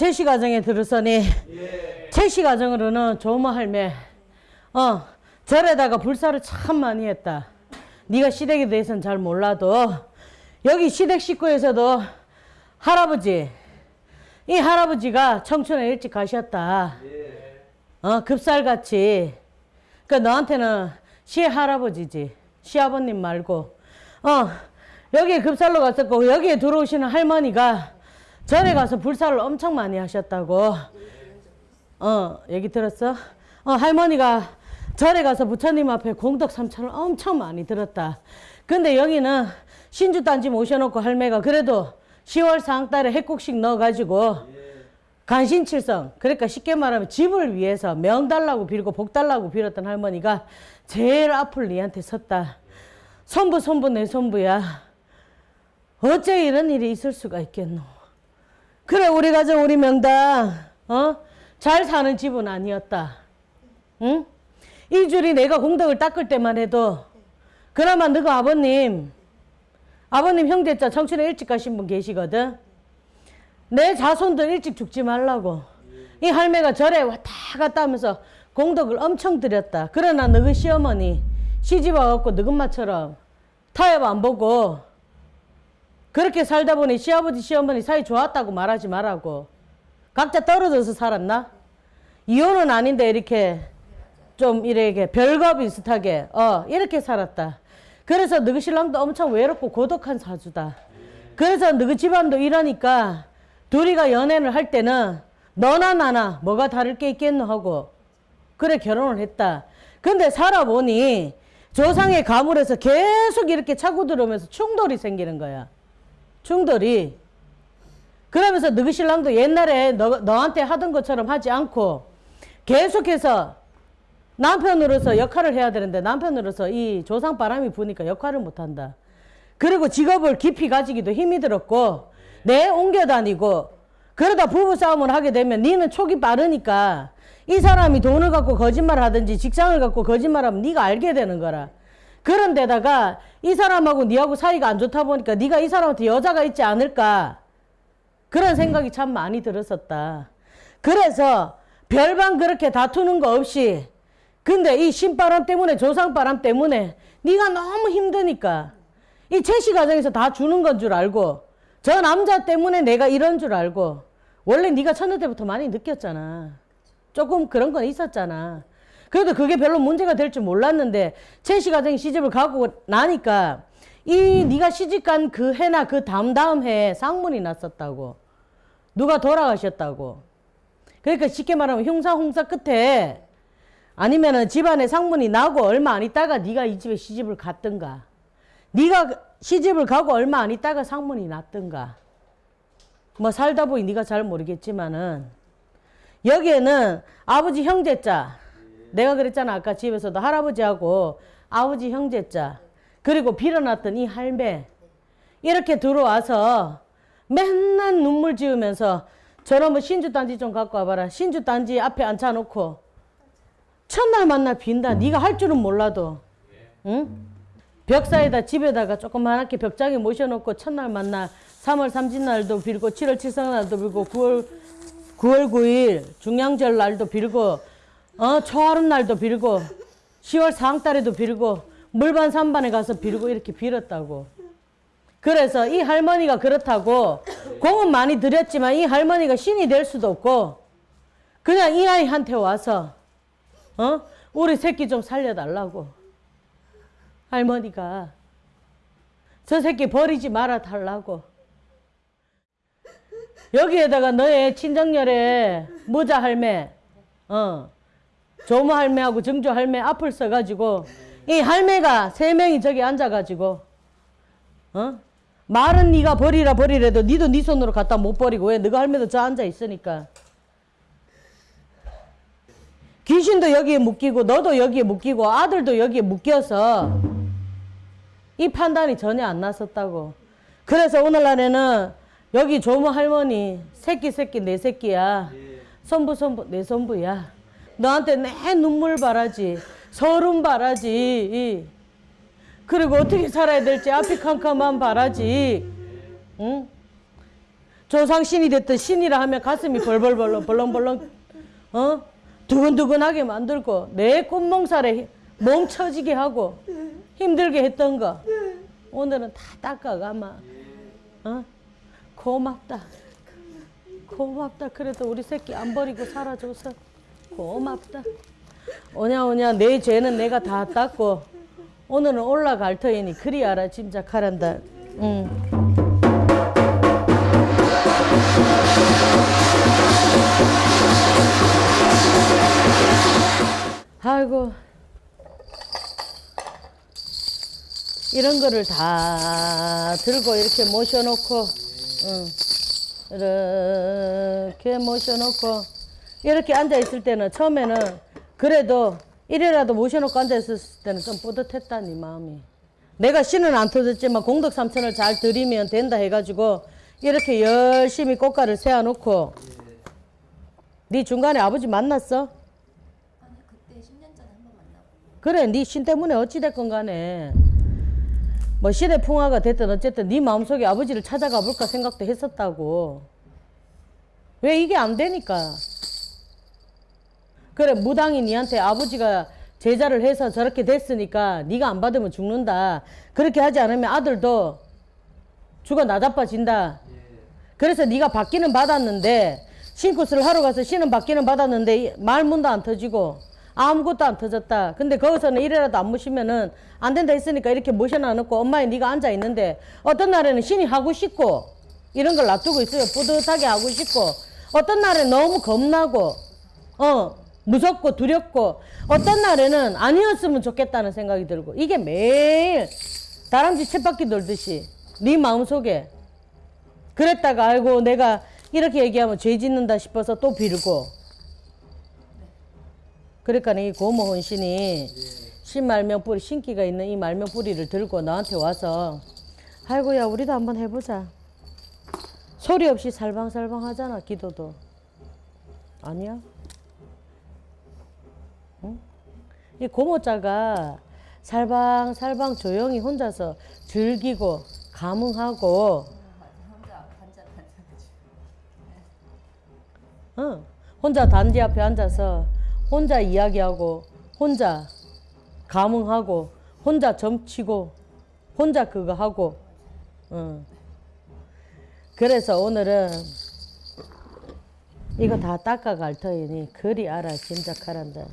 제시 가정에 들으서니 제시 가정으로는 조모 할매 어 절에다가 불사를 참 많이 했다. 네가 시댁에 대해서는 잘 몰라도 여기 시댁 식구에서도 할아버지 이 할아버지가 청춘에 일찍 가셨다. 어 급살같이 그 너한테는 시할아버지지 시아버님 말고 어 여기에 급살로 갔었고 여기에 들어오시는 할머니가 절에 가서 불사를 엄청 많이 하셨다고 어 얘기 들었어? 어 할머니가 절에 가서 부처님 앞에 공덕 삼천을 엄청 많이 들었다. 근데 여기는 신주 단지 모셔놓고 할매가 그래도 10월 상달에 핵국식 넣어가지고 간신칠성 그러니까 쉽게 말하면 집을 위해서 명 달라고 빌고 복 달라고 빌었던 할머니가 제일 앞을 니한테 섰다. 손부 손부 내 손부야. 어째 이런 일이 있을 수가 있겠노. 그래 우리 가정 우리 명당 어? 잘 사는 집은 아니었다. 응? 이 줄이 내가 공덕을 닦을 때만 해도 그나마 너가 아버님 아버님 형제자 청춘에 일찍 가신 분 계시거든. 내 자손들 일찍 죽지 말라고. 이 할매가 절에 왔다 갔다 하면서 공덕을 엄청 들였다. 그러나 너희 시어머니 시집 와갖고 너희 엄마처럼 타협 안 보고 그렇게 살다 보니 시아버지 시어머니 사이 좋았다고 말하지 말라고. 각자 떨어져서 살았나? 이혼은 아닌데 이렇게 좀 이렇게 별거 비슷하게 어 이렇게 살았다. 그래서 너희 신랑도 엄청 외롭고 고독한 사주다. 그래서 너희 집안도 이러니까 둘이가 연애를 할 때는 너나 나나 뭐가 다를 게 있겠노 하고 그래 결혼을 했다. 근데 살아보니 조상의 가물에서 계속 이렇게 차고 들어오면서 충돌이 생기는 거야. 충돌이. 그러면서 너희 신랑도 옛날에 너, 너한테 하던 것처럼 하지 않고 계속해서 남편으로서 역할을 해야 되는데 남편으로서 이 조상 바람이 부니까 역할을 못한다. 그리고 직업을 깊이 가지기도 힘이 들었고 내 옮겨 다니고 그러다 부부 싸움을 하게 되면 니는 촉이 빠르니까 이 사람이 돈을 갖고 거짓말 하든지 직장을 갖고 거짓말하면 네가 알게 되는 거라. 그런데다가 이 사람하고 니하고 사이가 안 좋다 보니까 네가 이 사람한테 여자가 있지 않을까 그런 생각이 참 많이 들었었다. 그래서 별반 그렇게 다투는 거 없이 근데 이 신바람 때문에 조상바람 때문에 네가 너무 힘드니까 이 채시 가정에서 다 주는 건 줄 알고 저 남자 때문에 내가 이런 줄 알고 원래 네가 첫날 때부터 많이 느꼈잖아. 조금 그런 건 있었잖아. 그래도 그게 별로 문제가 될 줄 몰랐는데 채시 가정이 시집을 가고 나니까 이 네가 시집 간 그 해나 그 다음 다음 해에 상문이 났었다고. 누가 돌아가셨다고. 그러니까 쉽게 말하면 흉사 홍사 끝에 아니면은 집안에 상문이 나고 얼마 안 있다가 네가 이 집에 시집을 갔든가. 네가 시집을 가고 얼마 안 있다가 상문이 났든가. 뭐 살다 보니 네가 잘 모르겠지만은 여기에는 아버지 형제자 내가 그랬잖아 아까 집에서도 할아버지하고 아버지 형제자 그리고 빌어놨던 이 할매. 이렇게 들어와서 맨날 눈물 지으면서 저놈의 신주단지 좀 갖고 와봐라. 신주단지 앞에 앉혀놓고 첫날 만날 빈다. 네가 할 줄은 몰라도. 응? 벽사에다 집에다가 조그맣게 벽장에 모셔놓고 첫날 만날 3월 3진 날도 빌고 7월 7성 날도 빌고 9월 9월 9일 중량절 날도 빌고 어 초하름 날도 빌고 10월 4항달에도 빌고 물반 산반에 가서 빌고 이렇게 빌었다고. 그래서 이 할머니가 그렇다고 공은 많이 드렸지만 이 할머니가 신이 될 수도 없고 그냥 이 아이한테 와서 어 우리 새끼 좀 살려달라고 할머니가 저 새끼 버리지 말아 달라고 여기에다가 너의 친정열에 모자 할매, 어, 조모 할매하고 정조 할매 앞을 써가지고 이 할매가 세 명이 저기 앉아가지고 어? 말은 네가 버리라 버리래도 니도 네 손으로 갖다 못 버리고 왜 너가 할매도 저 앉아 있으니까 귀신도 여기에 묶이고 너도 여기에 묶이고 아들도 여기에 묶여서 이 판단이 전혀 안 났었다고 그래서 오늘날에는 여기 조모 할머니 새끼 새끼 내 새끼야. 손부 손부 내 손부야. 너한테 내 눈물 바라지. 서름 바라지. 그리고 어떻게 살아야 될지 앞이 캄캄한 바라지. 응? 조상신이 됐든 신이라 하면 가슴이 벌벌벌렁 벌렁벌렁 어 두근두근하게 만들고 내 꿈몽살에 멈춰지게 하고 힘들게 했던 거 오늘은 다 닦아가마 어 고맙다 고맙다 그래도 우리 새끼 안 버리고 살아줘서 고맙다 오냐 오냐 내 죄는 내가 다 닦고 오늘은 올라갈 터이니 그리 알아 짐작하란다 응. 아이고 이런 거를 다 들고 이렇게 모셔놓고 응. 이렇게 모셔놓고 이렇게 앉아 있을 때는 처음에는 그래도 이래라도 모셔놓고 앉아 있을 때는 좀 뿌듯했다 니 마음이. 내가 신은 안 터졌지만 공덕 삼천을 잘 들이면 된다 해가지고 이렇게 열심히 꽃가를 세워놓고. 네 중간에 아버지 만났어? 아니 그때 10년 전에 한 번 만나고 그래 네 신 때문에 어찌됐건 간에. 뭐 시대 풍화가 됐든 어쨌든 네 마음속에 아버지를 찾아가 볼까 생각도 했었다고. 왜 이게 안 되니까 그래 무당이 니한테 아버지가 제자를 해서 저렇게 됐으니까 네가 안 받으면 죽는다 그렇게 하지 않으면 아들도 죽어 나자빠진다 그래서 네가 받기는 받았는데 신굿을 하러 가서 신은 받기는 받았는데 이- 말문도 안 터지고 아무것도 안 터졌다. 근데 거기서는 이래라도 안 모시면은 안 된다 했으니까 이렇게 모셔놔놓고 엄마에 네가 앉아 있는데 어떤 날에는 신이 하고 싶고 이런 걸 놔두고 있어요. 뿌듯하게 하고 싶고 어떤 날에 너무 겁나고 어 무섭고 두렵고 어떤 날에는 아니었으면 좋겠다는 생각이 들고 이게 매일 다람쥐 쳇바퀴 돌듯이 네 마음속에 그랬다가 아이고 내가 이렇게 얘기하면 죄 짓는다 싶어서 또 빌고. 그러니까 이 고모 혼신이 신말명 뿌리 신기가 있는 이 말명 뿌리를 들고 나한테 와서 아이고야 우리도 한번 해보자. 소리 없이 살방살방 하잖아 기도도. 아니야? 이 고모자가 살방살방 조용히 혼자서 즐기고 감흥하고 응. 혼자 단지 앞에 앉아서 혼자 이야기하고 혼자 감흥하고 혼자 점치고 혼자 그거 하고 응. 그래서 오늘은 이거 다 닦아갈 터이니 그리 알아 짐작하란다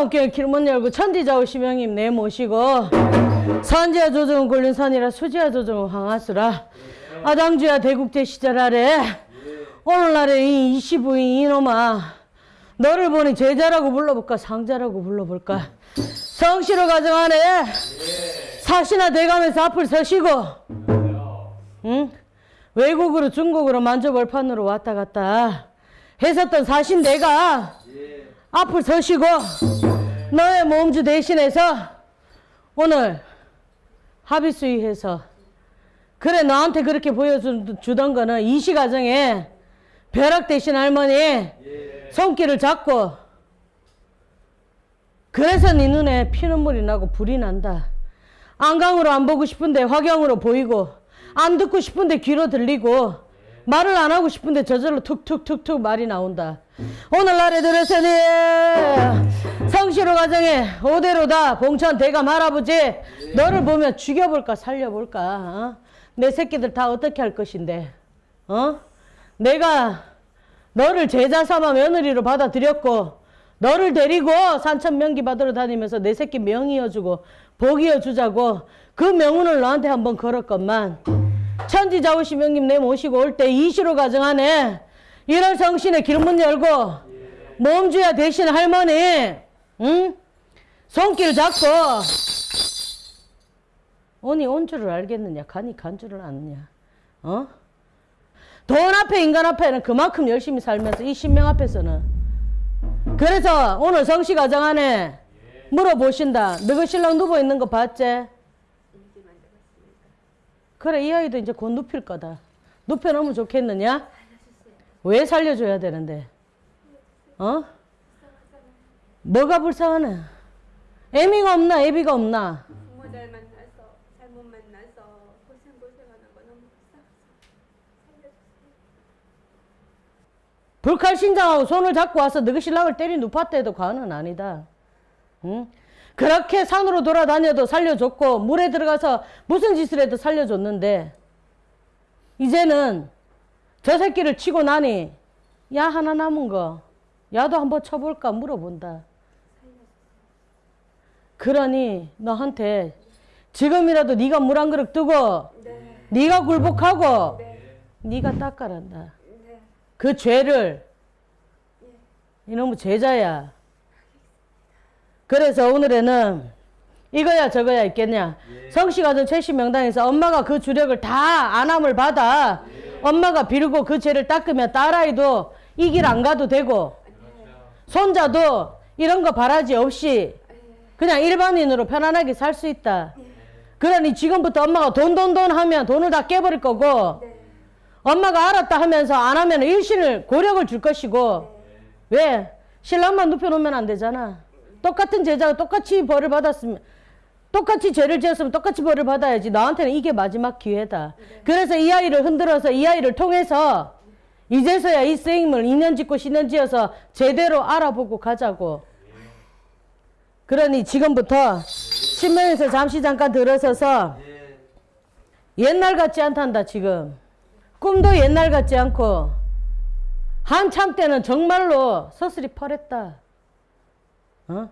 천상옥경 길문 열고 천지자 오시명님 내 모시고 선지와 조정은 굴린 산이라 수지와 조정은 황하수라. 아당주야 대국제 시절 아래. 오늘날에 이 25인 이놈아 너를 보니 제자라고 불러볼까 상자라고 불러볼까? 성시로 가정하네. 사시나 돼가면서 앞을 서시고 응? 외국으로 중국으로 만주벌판으로 왔다 갔다 했었던 사신 내가 앞을 서시고 너의 몸주 대신해서 오늘 합의수의해서 그래 너한테 그렇게 보여주던 거는 이시 가정에 벼락 대신 할머니 손길을 잡고 그래서 네 눈에 피눈물이 나고 불이 난다. 안강으로 안 보고 싶은데 화경으로 보이고 안 듣고 싶은데 귀로 들리고 말을 안 하고 싶은데 저절로 툭툭툭툭 말이 나온다. 오늘날에 들어서니 성시로 가정에 오대로다 봉천 대감 할아버지 너를 보면 죽여볼까 살려볼까 어? 내 새끼들 다 어떻게 할 것인데 어? 내가 너를 제자 삼아 며느리로 받아들였고 너를 데리고 산천 명기 받으러 다니면서 내 새끼 명이어주고 복이어주자고 그 명운을 너한테 한번 걸었건만 천지자우시 명님 내 모시고 올 때 이시로 가정하네 1월 성신에 길문 열고 몸주야 대신 할머니 응? 손길 잡고 온이 온 줄을 알겠느냐? 간이 간 줄을 아느냐? 어? 돈 앞에 인간 앞에는 그만큼 열심히 살면서 이 신명 앞에서는 그래서 오늘 성씨 가정 안에 물어보신다. 너그 신랑 누워 있는 거 봤지? 그래 이 아이도 이제 곧 눕힐 거다. 눕혀 놓으면 좋겠느냐? 왜 살려줘야 되는데? 어? 뭐가 불쌍하네? 애미가 없나? 애비가 없나? 부모들 만나서 잘못 만나서 고생 고생하는 거 너무 불쌍해서 불칼 신장하고 손을 잡고 와서 너희 신랑을 때리 눕혔다 해도 과언은 아니다. 응? 그렇게 산으로 돌아다녀도 살려줬고 물에 들어가서 무슨 짓을 해도 살려줬는데 이제는 저 새끼를 치고 나니 야 하나 남은 거 야도 한번 쳐볼까 물어본다. 그러니 너한테 지금이라도 네가 물 한 그릇 뜨고 네, 네가 굴복하고 네, 네가 닦아란다. 네. 그 죄를 이놈의 제자야. 그래서 오늘에는 이거야 저거야 있겠냐. 성씨가정 최씨 명당에서 엄마가 그 주력을 다 안함을 받아 엄마가 비르고 그 죄를 닦으면 딸아이도 이 길 안 가도 되고 손자도 이런 거 바라지 없이 그냥 일반인으로 편안하게 살 수 있다. 그러니 지금부터 엄마가 돈 돈 돈 하면 돈을 다 깨버릴 거고 엄마가 알았다 하면서 안 하면 일신을 고력을 줄 것이고 왜? 신랑만 눕혀놓으면 안 되잖아 똑같은 제자가 똑같이 벌을 받았으면 똑같이 죄를 지었으면 똑같이 벌을 받아야지. 나한테는 이게 마지막 기회다. 그래서 이 아이를 흔들어서 이 아이를 통해서 이제서야 이 쓰임을 인연 짓고 신연 지어서 제대로 알아보고 가자고. 그러니 지금부터 신명에서 잠시 잠깐 들어서서 옛날 같지 않단다 지금. 꿈도 옛날 같지 않고 한참 때는 정말로 서슬이 펄했다 어?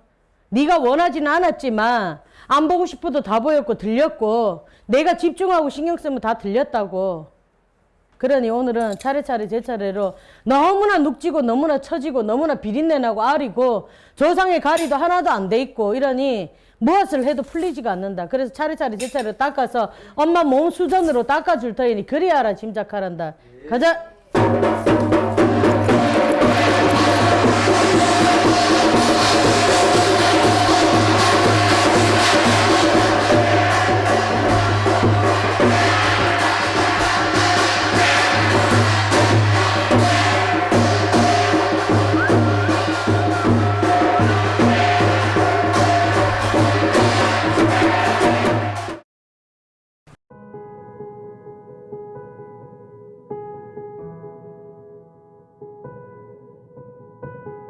네가 원하지는 않았지만 안 보고 싶어도 다 보였고 들렸고 내가 집중하고 신경 쓰면 다 들렸다고 그러니 오늘은 차례차례 제 차례로 너무나 눅지고 너무나 처지고 너무나 비린내나고 아리고 조상의 가리도 하나도 안 돼 있고 이러니 무엇을 해도 풀리지가 않는다. 그래서 차례차례 제 차례로 닦아서 엄마 몸 수전으로 닦아줄 터이니 그리하라 짐작하란다. 가자.